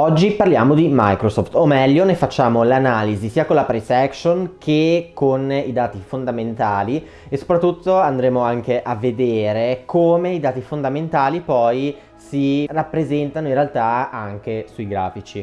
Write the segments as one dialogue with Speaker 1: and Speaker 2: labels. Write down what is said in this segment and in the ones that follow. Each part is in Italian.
Speaker 1: Oggi parliamo di Microsoft, o meglio ne facciamo l'analisi sia con la price action che con i dati fondamentali e soprattutto andremo anche a vedere come i dati fondamentali poi si rappresentano in realtà anche sui grafici.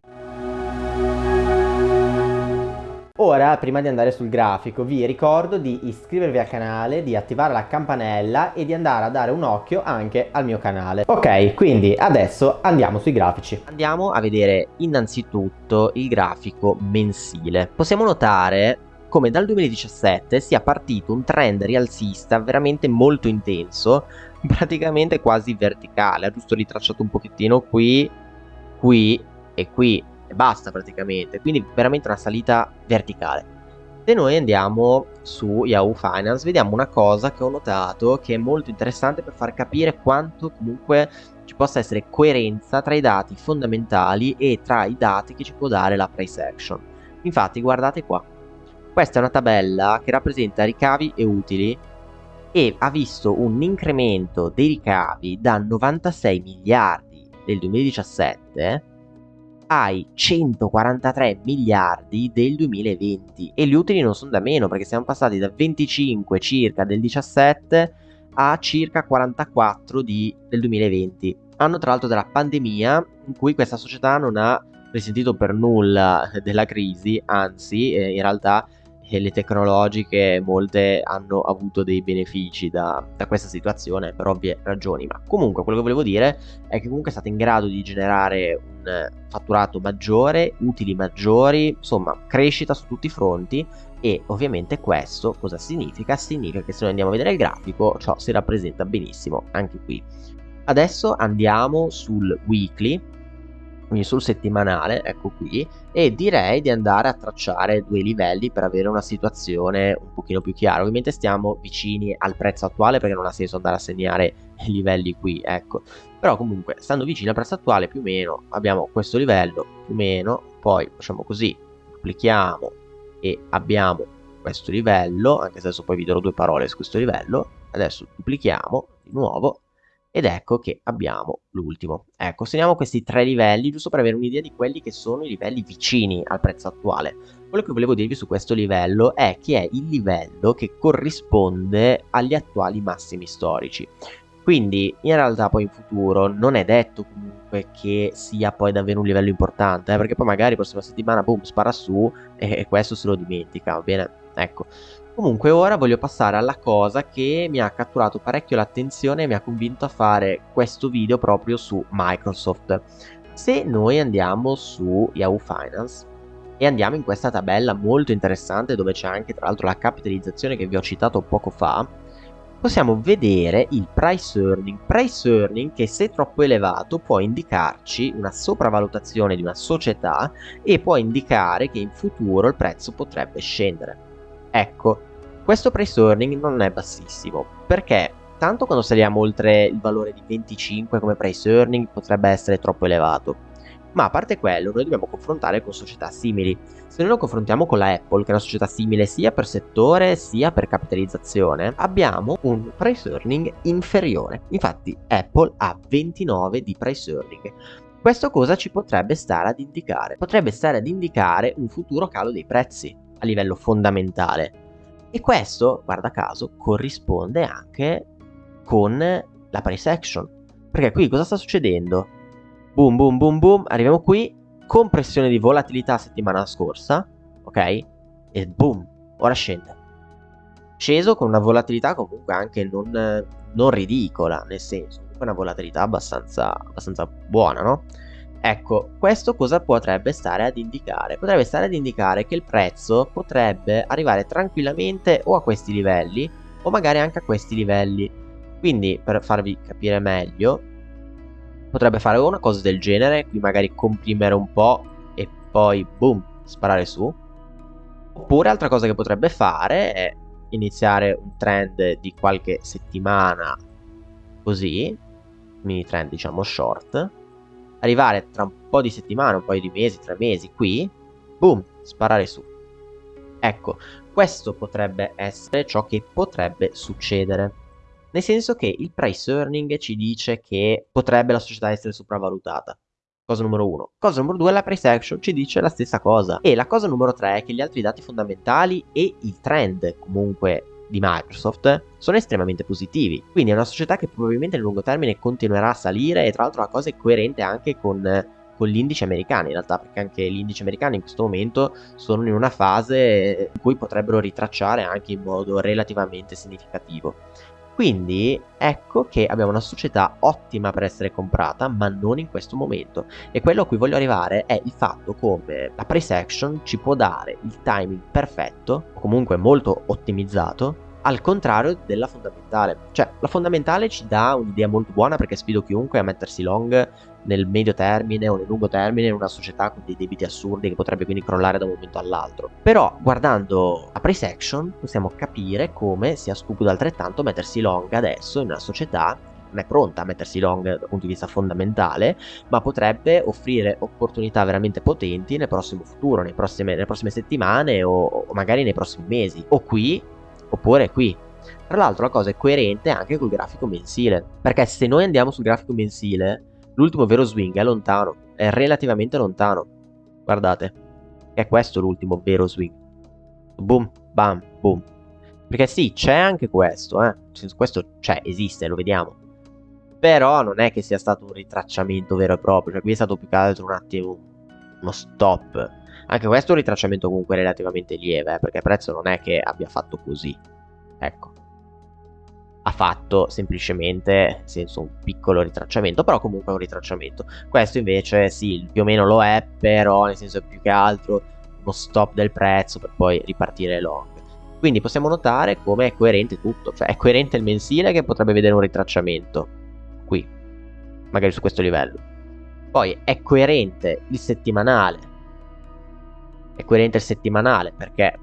Speaker 1: Ora, prima di andare sul grafico, vi ricordo di iscrivervi al canale, di attivare la campanella e di andare a dare un occhio anche al mio canale. Ok, quindi adesso andiamo sui grafici.
Speaker 2: Andiamo a vedere innanzitutto il grafico mensile. Possiamo notare come dal 2017 sia partito un trend rialzista veramente molto intenso, praticamente quasi verticale. Ha giusto ritracciato un pochettino qui, qui e qui e basta praticamente, quindi veramente una salita verticale. Se noi andiamo su Yahoo Finance vediamo una cosa che ho notato che è molto interessante per far capire quanto comunque ci possa essere coerenza tra i dati fondamentali e tra i dati che ci può dare la price action. Infatti guardate qua, questa è una tabella che rappresenta ricavi e utili e ha visto un incremento dei ricavi da 96 miliardi del 2017 ai 143 miliardi del 2020 e gli utili non sono da meno perché siamo passati da 25 circa del 17 a circa 44 di, del 2020 anno tra l'altro della pandemia in cui questa società non ha risentito per nulla della crisi anzi eh, in realtà e le tecnologiche molte hanno avuto dei benefici da, da, questa situazione per ovvie ragioni ma comunque quello che volevo dire è che comunque è stata in grado di generare un fatturato maggiore utili maggiori insomma crescita su tutti i fronti e ovviamente questo cosa significa? significa che se noi andiamo a vedere il grafico ciò si rappresenta benissimo anche qui adesso andiamo sul weekly quindi sul settimanale, ecco qui, e direi di andare a tracciare due livelli per avere una situazione un pochino più chiara. Ovviamente stiamo vicini al prezzo attuale perché non ha senso andare a segnare i livelli qui, ecco. Però comunque, stando vicini al prezzo attuale più o meno abbiamo questo livello, più o meno, poi facciamo così, duplichiamo e abbiamo questo livello, anche se adesso poi vi darò due parole su questo livello, adesso duplichiamo di nuovo ed ecco che abbiamo l'ultimo. Ecco, segniamo questi tre livelli giusto per avere un'idea di quelli che sono i livelli vicini al prezzo attuale. Quello che volevo dirvi su questo livello è che è il livello che corrisponde agli attuali massimi storici. Quindi in realtà poi in futuro non è detto comunque che sia poi davvero un livello importante, eh, perché poi magari la prossima settimana boom spara su e, questo se lo dimentica, va bene? Ecco, Comunque ora voglio passare alla cosa che mi ha catturato parecchio l'attenzione e mi ha convinto a fare questo video proprio su Microsoft. Se noi andiamo su Yahoo Finance e andiamo in questa tabella molto interessante dove c'è anche tra l'altro la capitalizzazione che vi ho citato poco fa, possiamo vedere il price earning, price earning che se troppo elevato può indicarci una sopravvalutazione di una società e può indicare che in futuro il prezzo potrebbe scendere. Ecco, questo price earning non è bassissimo, perché tanto quando saliamo oltre il valore di 25 come price earning potrebbe essere troppo elevato, ma a parte quello noi dobbiamo confrontare con società simili. Se noi lo confrontiamo con la Apple, che è una società simile sia per settore sia per capitalizzazione, abbiamo un price earning inferiore. Infatti Apple ha 29 di price earning. Questo cosa ci potrebbe stare ad indicare? Potrebbe stare ad indicare un futuro calo dei prezzi a livello fondamentale. E questo, guarda caso, corrisponde anche con la price action. Perché qui cosa sta succedendo? Boom, boom, boom, boom, arriviamo qui, compressione di volatilità settimana scorsa, ok? E boom, ora scende. Sceso con una volatilità comunque anche non, non ridicola, nel senso, comunque una volatilità abbastanza, abbastanza buona, no? Ecco, questo cosa potrebbe stare ad indicare? Potrebbe stare ad indicare che il prezzo potrebbe arrivare tranquillamente o a questi livelli o magari anche a questi livelli. Quindi, per farvi capire meglio, potrebbe fare una cosa del genere, qui magari comprimere un po' e poi, boom, sparare su. Oppure altra cosa che potrebbe fare è iniziare un trend di qualche settimana così, mini trend diciamo short, arrivare tra un po' di settimane, un paio di mesi, tre mesi qui, boom, sparare su. Ecco, questo potrebbe essere ciò che potrebbe succedere. Nel senso che il price earning ci dice che potrebbe la società essere sopravvalutata. Cosa numero uno. Cosa numero due, la price action ci dice la stessa cosa. E la cosa numero tre è che gli altri dati fondamentali e il trend comunque di Microsoft sono estremamente positivi. Quindi è una società che probabilmente nel lungo termine continuerà a salire e tra l'altro la cosa è coerente anche con con gli indici americani in realtà perché anche gli indici americani in questo momento sono in una fase in cui potrebbero ritracciare anche in modo relativamente significativo quindi ecco che abbiamo una società ottima per essere comprata, ma non in questo momento. E quello a cui voglio arrivare è il fatto come la price action ci può dare il timing perfetto, o comunque molto ottimizzato, al contrario della fondamentale. Cioè, la fondamentale ci dà un'idea molto buona perché sfido chiunque a mettersi long nel medio termine o nel lungo termine in una società con dei debiti assurdi che potrebbe quindi crollare da un momento all'altro. Però guardando a price action possiamo capire come sia stupido altrettanto mettersi long adesso in una società non è pronta a mettersi long dal punto di vista fondamentale, ma potrebbe offrire opportunità veramente potenti nel prossimo futuro, nelle prossime, nelle prossime settimane o, o magari nei prossimi mesi, o qui oppure qui. Tra l'altro la cosa è coerente anche col grafico mensile, perché se noi andiamo sul grafico mensile L'ultimo vero swing è lontano, è relativamente lontano. Guardate, è questo l'ultimo vero swing. Boom, bam, boom. Perché sì, c'è anche questo, eh. Questo c'è, esiste, lo vediamo. Però non è che sia stato un ritracciamento vero e proprio. Cioè qui è stato più che altro un attimo uno stop. Anche questo è un ritracciamento comunque relativamente lieve, eh, perché il prezzo non è che abbia fatto così. Ecco ha fatto semplicemente, nel senso un piccolo ritracciamento, però comunque un ritracciamento. Questo invece sì, più o meno lo è, però nel senso più che altro uno stop del prezzo per poi ripartire long. Quindi possiamo notare come è coerente tutto, cioè è coerente il mensile che potrebbe vedere un ritracciamento qui, magari su questo livello. Poi è coerente il settimanale, è coerente il settimanale perché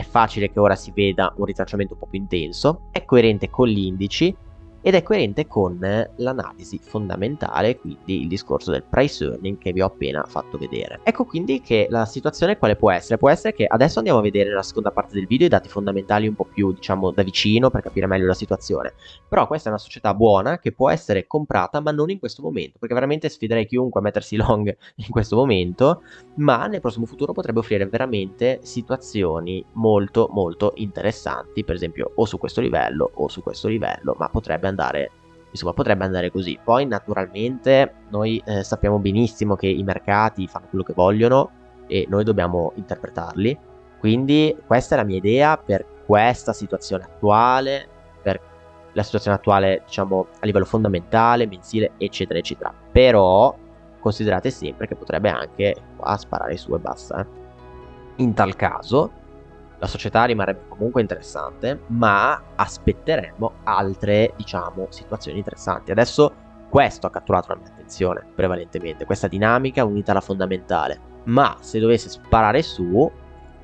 Speaker 2: è facile che ora si veda un ritracciamento un po' più intenso, è coerente con gli indici ed è coerente con l'analisi fondamentale, quindi il discorso del price earning che vi ho appena fatto vedere. Ecco quindi che la situazione quale può essere? Può essere che adesso andiamo a vedere nella seconda parte del video i dati fondamentali un po' più diciamo da vicino per capire meglio la situazione, però questa è una società buona che può essere comprata ma non in questo momento, perché veramente sfiderei chiunque a mettersi long in questo momento, ma nel prossimo futuro potrebbe offrire veramente situazioni molto molto interessanti, per esempio o su questo livello o su questo livello, ma potrebbe andare insomma potrebbe andare così. Poi naturalmente noi eh, sappiamo benissimo che i mercati fanno quello che vogliono e noi dobbiamo interpretarli. Quindi questa è la mia idea per questa situazione attuale per la situazione attuale diciamo a livello fondamentale mensile eccetera eccetera. Però considerate sempre che potrebbe anche qua sparare su e basta eh. in tal caso la società rimarrebbe comunque interessante, ma aspetteremmo altre, diciamo, situazioni interessanti. Adesso questo ha catturato la mia attenzione, prevalentemente, questa dinamica unita alla fondamentale. Ma se dovesse sparare su,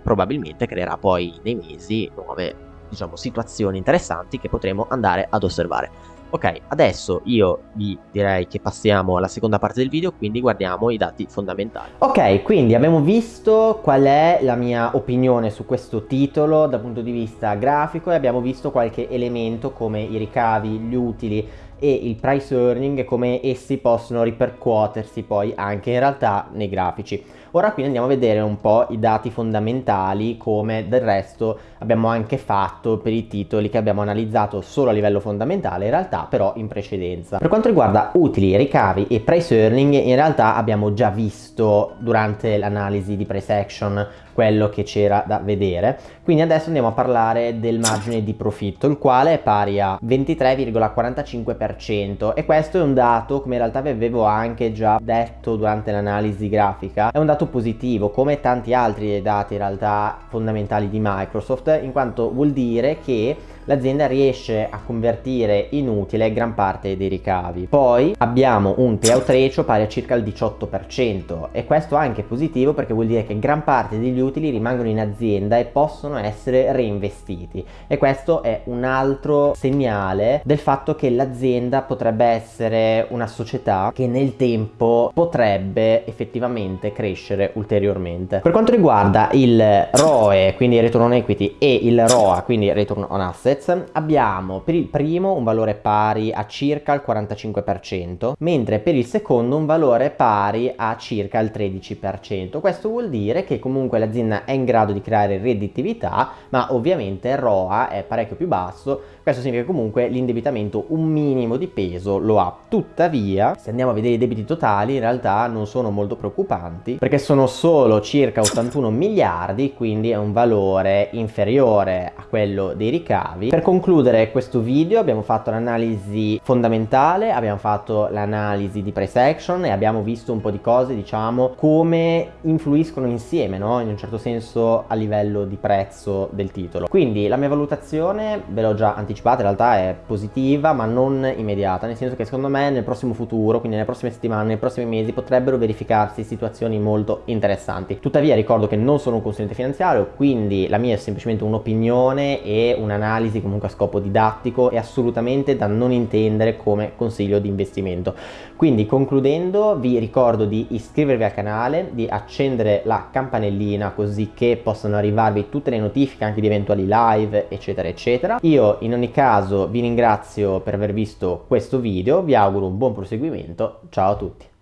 Speaker 2: probabilmente creerà poi nei mesi nuove, diciamo, situazioni interessanti che potremo andare ad osservare. Ok, adesso io vi direi che passiamo alla seconda parte del video, quindi guardiamo i dati fondamentali.
Speaker 1: Ok, quindi abbiamo visto qual è la mia opinione su questo titolo dal punto di vista grafico e abbiamo visto qualche elemento come i ricavi, gli utili e il price earning come essi possono ripercuotersi poi anche in realtà nei grafici. Ora quindi andiamo a vedere un po' i dati fondamentali come del resto abbiamo anche fatto per i titoli che abbiamo analizzato solo a livello fondamentale in realtà però in precedenza. Per quanto riguarda utili, ricavi e price earning in realtà abbiamo già visto durante l'analisi di price action quello che c'era da vedere. Quindi adesso andiamo a parlare del margine di profitto il quale è pari a 23,45% e questo è un dato come in realtà vi avevo anche già detto durante l'analisi grafica è un dato positivo come tanti altri dati in realtà fondamentali di Microsoft in quanto vuol dire che l'azienda riesce a convertire in utile gran parte dei ricavi. Poi abbiamo un payout ratio pari a circa il 18% e questo anche è positivo perché vuol dire che gran parte degli utili rimangono in azienda e possono essere reinvestiti e questo è un altro segnale del fatto che l'azienda potrebbe essere una società che nel tempo potrebbe effettivamente crescere ulteriormente. Per quanto riguarda il ROE, quindi Return on Equity, e il ROA, quindi Return on Asset, assets abbiamo per il primo un valore pari a circa il 45%, mentre per il secondo un valore pari a circa il 13%. Questo vuol dire che comunque l'azienda è in grado di creare redditività, ma ovviamente il ROA è parecchio più basso, questo significa che comunque l'indebitamento un minimo di peso lo ha. Tuttavia, se andiamo a vedere i debiti totali, in realtà non sono molto preoccupanti, perché sono solo circa 81 miliardi, quindi è un valore inferiore a quello dei ricavi. Per concludere questo video abbiamo fatto l'analisi fondamentale, abbiamo fatto l'analisi di price action e abbiamo visto un po' di cose, diciamo, come influiscono insieme, no? In un certo senso a livello di prezzo del titolo. Quindi la mia valutazione, ve l'ho già anticipata, in realtà è positiva, ma non immediata, nel senso che secondo me nel prossimo futuro, quindi nelle prossime settimane, nei prossimi mesi, potrebbero verificarsi situazioni molto interessanti. Tuttavia ricordo che non sono un consulente finanziario, quindi la mia è semplicemente un'opinione e un'analisi comunque a scopo didattico e assolutamente da non intendere come consiglio di investimento. Quindi concludendo vi ricordo di iscrivervi al canale, di accendere la campanellina così che possano arrivarvi tutte le notifiche anche di eventuali live eccetera eccetera. Io in ogni caso vi ringrazio per aver visto questo video, vi auguro un buon proseguimento, ciao a tutti!